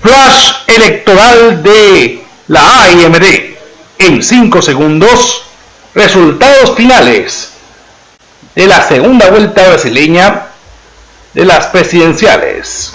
Flash electoral de la AIMD. En 5 segundos, resultados finales de la segunda vuelta brasileña de las presidenciales.